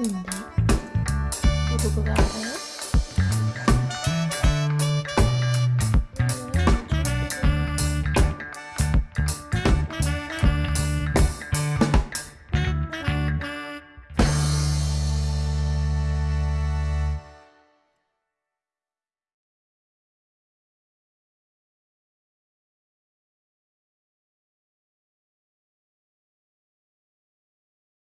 んで男が。